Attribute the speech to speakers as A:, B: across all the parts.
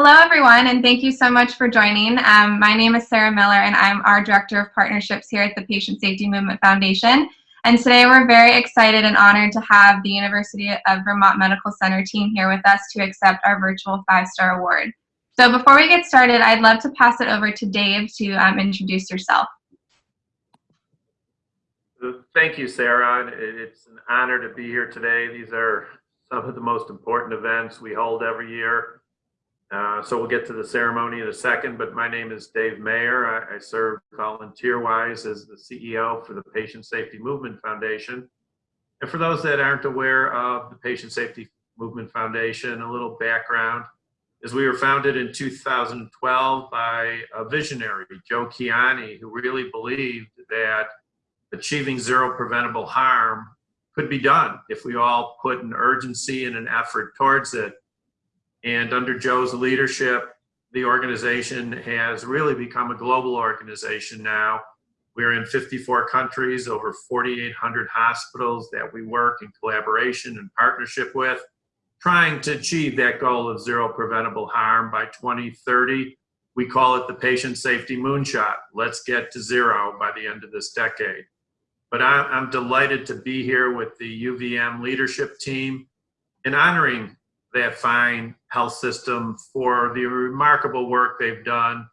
A: Hello, everyone, and thank you so much for joining. Um, my name is Sarah Miller, and I'm our Director of Partnerships here at the Patient Safety Movement Foundation. And today we're very excited and honored to have the University of Vermont Medical Center team here with us to accept our virtual five-star award. So before we get started, I'd love to pass it over to Dave to um, introduce yourself.
B: Thank you, Sarah. It's an honor to be here today. These are some of the most important events we hold every year. Uh, so we'll get to the ceremony in a second, but my name is Dave Mayer. I, I serve volunteer-wise as the CEO for the Patient Safety Movement Foundation. And for those that aren't aware of the Patient Safety Movement Foundation, a little background is we were founded in 2012 by a visionary, Joe Kiani, who really believed that achieving zero preventable harm could be done if we all put an urgency and an effort towards it. And under Joe's leadership, the organization has really become a global organization now. We're in 54 countries, over 4,800 hospitals that we work in collaboration and partnership with, trying to achieve that goal of zero preventable harm by 2030. We call it the patient safety moonshot. Let's get to zero by the end of this decade. But I'm delighted to be here with the UVM leadership team and honoring that fine health system for the remarkable work they've done.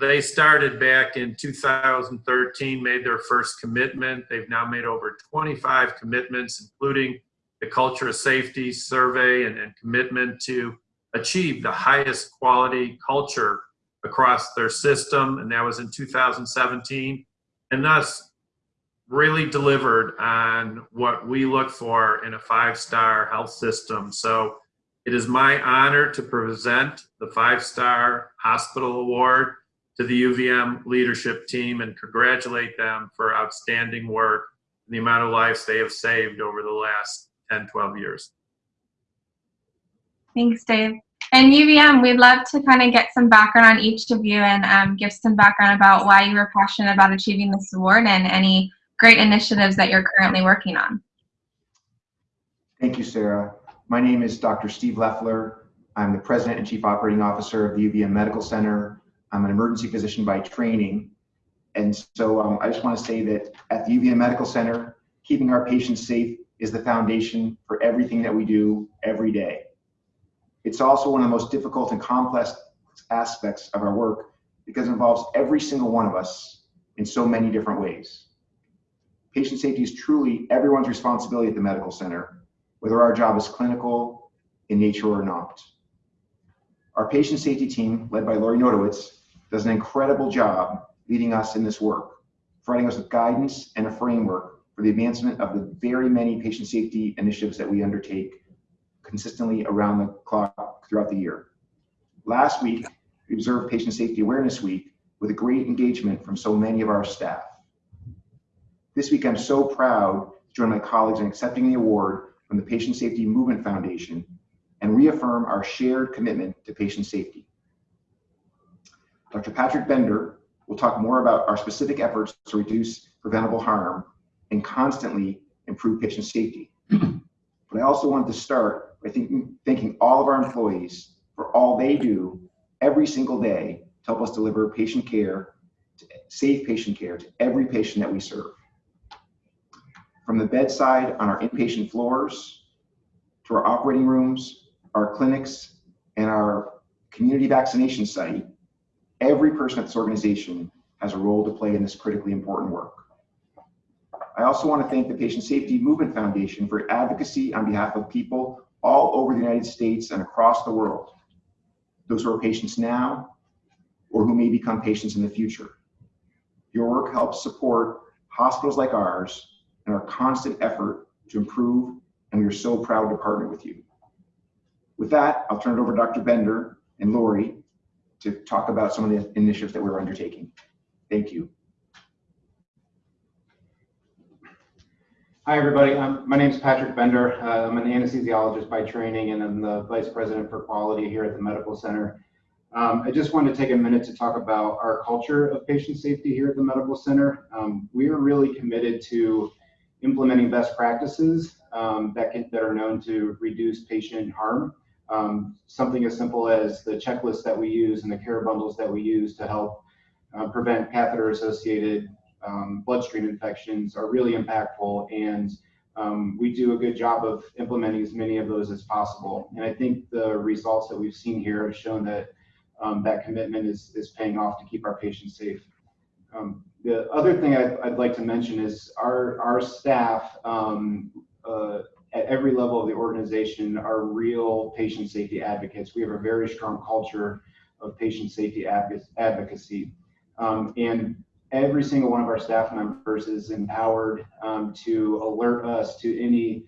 B: They started back in 2013, made their first commitment. They've now made over 25 commitments, including the culture of safety survey and, and commitment to achieve the highest quality culture across their system. And that was in 2017. And thus really delivered on what we look for in a five-star health system. So it is my honor to present the five-star hospital award to the UVM leadership team and congratulate them for outstanding work and the amount of lives they have saved over the last 10, 12 years.
A: Thanks, Dave. And UVM, we'd love to kind of get some background on each of you and um, give some background about why you were passionate about achieving this award and any great initiatives that you're currently working on.
C: Thank you, Sarah. My name is Dr. Steve Leffler. I'm the President and Chief Operating Officer of the UVM Medical Center. I'm an emergency physician by training. And so um, I just want to say that at the UVM Medical Center, keeping our patients safe is the foundation for everything that we do every day. It's also one of the most difficult and complex aspects of our work because it involves every single one of us in so many different ways. Patient safety is truly everyone's responsibility at the medical center, whether our job is clinical in nature or not. Our patient safety team, led by Lori Notowitz, does an incredible job leading us in this work, providing us with guidance and a framework for the advancement of the very many patient safety initiatives that we undertake consistently around the clock throughout the year. Last week, we observed Patient Safety Awareness Week with a great engagement from so many of our staff. This week, I'm so proud to join my colleagues in accepting the award from the Patient Safety Movement Foundation and reaffirm our shared commitment to patient safety. Dr. Patrick Bender will talk more about our specific efforts to reduce preventable harm and constantly improve patient safety. but I also wanted to start by thanking, thanking all of our employees for all they do every single day to help us deliver patient care, to safe patient care to every patient that we serve. From the bedside on our inpatient floors to our operating rooms, our clinics, and our community vaccination site, every person at this organization has a role to play in this critically important work. I also want to thank the Patient Safety Movement Foundation for advocacy on behalf of people all over the United States and across the world, those who are patients now or who may become patients in the future. Your work helps support hospitals like ours and our constant effort to improve, and we are so proud to partner with you. With that, I'll turn it over to Dr. Bender and Lori to talk about some of the initiatives that we're undertaking. Thank you.
D: Hi, everybody. My name is Patrick Bender. Uh, I'm an anesthesiologist by training, and I'm the Vice President for Quality here at the Medical Center. Um, I just want to take a minute to talk about our culture of patient safety here at the Medical Center. Um, we are really committed to implementing best practices um, that, can, that are known to reduce patient harm. Um, something as simple as the checklist that we use and the care bundles that we use to help uh, prevent catheter-associated um, bloodstream infections are really impactful, and um, we do a good job of implementing as many of those as possible. And I think the results that we've seen here have shown that um, that commitment is, is paying off to keep our patients safe. Um, the other thing I'd, I'd, like to mention is our, our staff um, uh, at every level of the organization are real patient safety advocates. We have a very strong culture of patient safety advocacy. Um, and every single one of our staff members is empowered um, to alert us to any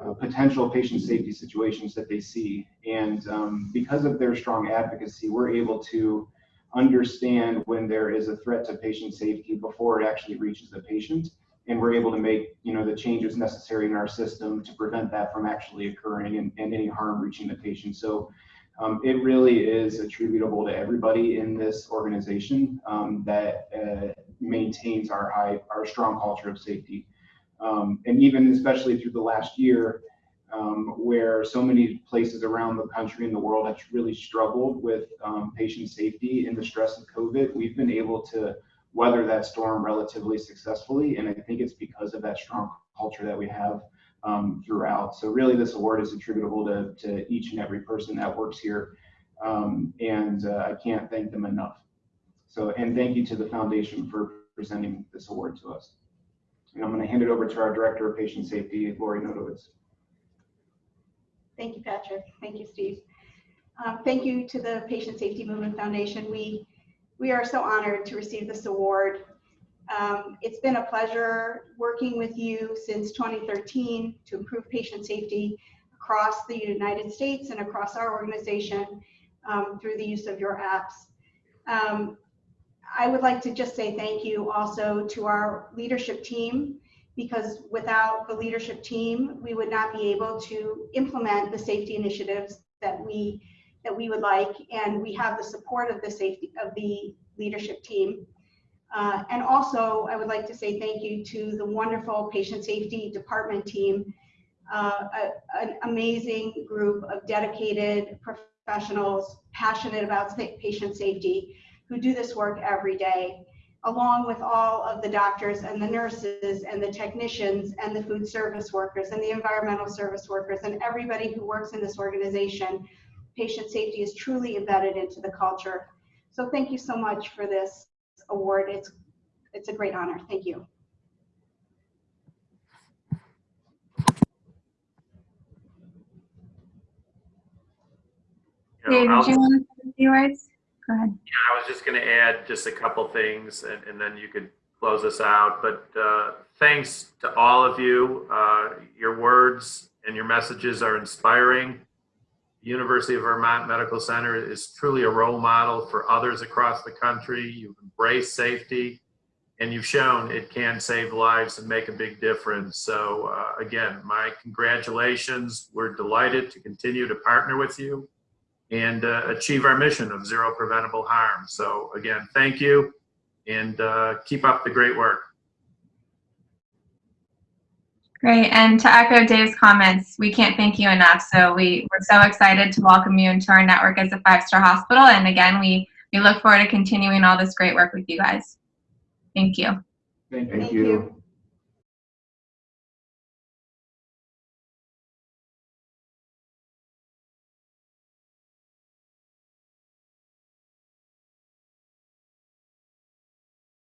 D: uh, potential patient safety situations that they see. And um, because of their strong advocacy, we're able to understand when there is a threat to patient safety before it actually reaches the patient. And we're able to make you know, the changes necessary in our system to prevent that from actually occurring and, and any harm reaching the patient. So um, it really is attributable to everybody in this organization um, that uh, maintains our high, our strong culture of safety. Um, and even especially through the last year, um, where so many places around the country and the world have really struggled with um, patient safety in the stress of COVID, we've been able to weather that storm relatively successfully. And I think it's because of that strong culture that we have um, throughout. So really this award is attributable to, to each and every person that works here. Um, and uh, I can't thank them enough. So, and thank you to the foundation for presenting this award to us. And I'm going to hand it over to our Director of Patient Safety, Lori Nodowitz.
E: Thank you, Patrick. Thank you, Steve. Um, thank you to the Patient Safety Movement Foundation. We, we are so honored to receive this award. Um, it's been a pleasure working with you since 2013 to improve patient safety across the United States and across our organization um, through the use of your apps. Um, I would like to just say thank you also to our leadership team because without the leadership team, we would not be able to implement the safety initiatives that we that we would like, and we have the support of the safety of the leadership team. Uh, and also, I would like to say thank you to the wonderful patient safety department team, uh, a, an amazing group of dedicated professionals passionate about patient safety who do this work every day, along with all of the doctors and the nurses and the technicians and the food service workers and the environmental service workers and everybody who works in this organization. Patient safety is truly embedded into the culture. So thank you so much for this award. It's, it's a great honor. Thank you.
A: Dave, did you want to say a few words? Go ahead.
B: Yeah, I was just going to add just a couple things and, and, then you could close us out. But uh, thanks to all of you. Uh, your words and your messages are inspiring. The University of Vermont Medical Center is truly a role model for others across the country. You've embraced safety and you've shown it can save lives and make a big difference. So uh, again, my congratulations. We're delighted to continue to partner with you and uh, achieve our mission of zero preventable harm. So again, thank you and uh, keep up the great work.
A: Great, and to echo Dave's comments, we can't thank you enough. So we, we're so excited to welcome you into our network as a five-star hospital. And again, we, we look forward to continuing all this great work with you guys. Thank you.
C: Thank, thank you. you.